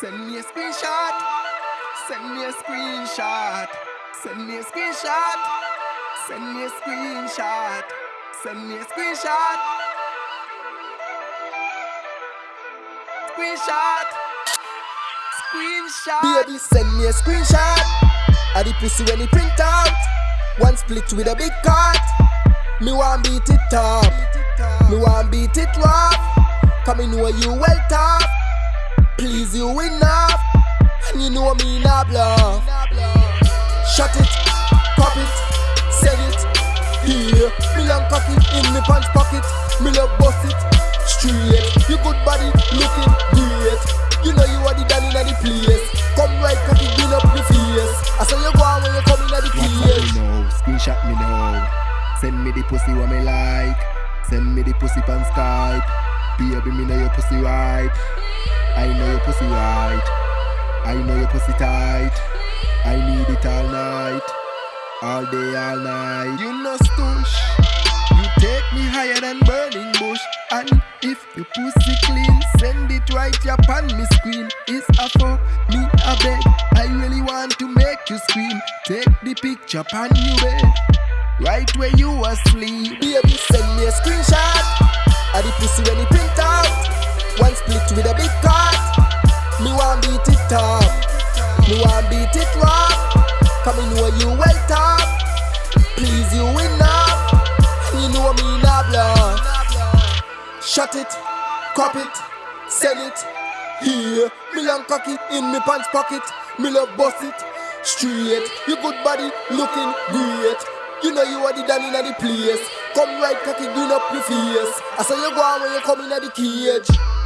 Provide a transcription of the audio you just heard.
Send me a screenshot. Send me a screenshot. Send me a screenshot. Send me a screenshot. Send me a screenshot. Screenshot. Screenshot. Baby, send me a screenshot. Of the pussy when he print out. One split with a big cut. Me want beat it up. Me want beat it rough. Come in know you well tough. Please you enough. And you know me not bluff. Shut it, pop it, sell it. Here, me long cock it in me pants pocket. Me love bust it straight. You good body looking great. You know you are the daddy in the place. Come right, cocky, build up your face. I saw you go on when you come in the WhatsApp me cage. now, screenshot me now. Send me the pussy what me like. Send me the pussy pan Skype. Baby, me know your pussy right. I know your pussy right. I know your pussy tight. I need it all night. All day, all night. You know stush. You take me higher than burning bush. And if your pussy clean, send it right up on me screen. It's a fuck me a beg. I really want to make you scream. Take the picture on you bed. Right where you asleep. Baby, send me a screenshot of the pussy when beat. Me want beat it rough. Come in know you well tough. Please you enough. You know me not bluff. Shut it, crop it, sell it. Here, me long cock it in me pants pocket. Me love bust it straight. You good body looking great. You know you are the daddy in the place. Come right cocky, green up your face. I saw you go on when you come in the cage.